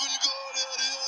wouldn't go there.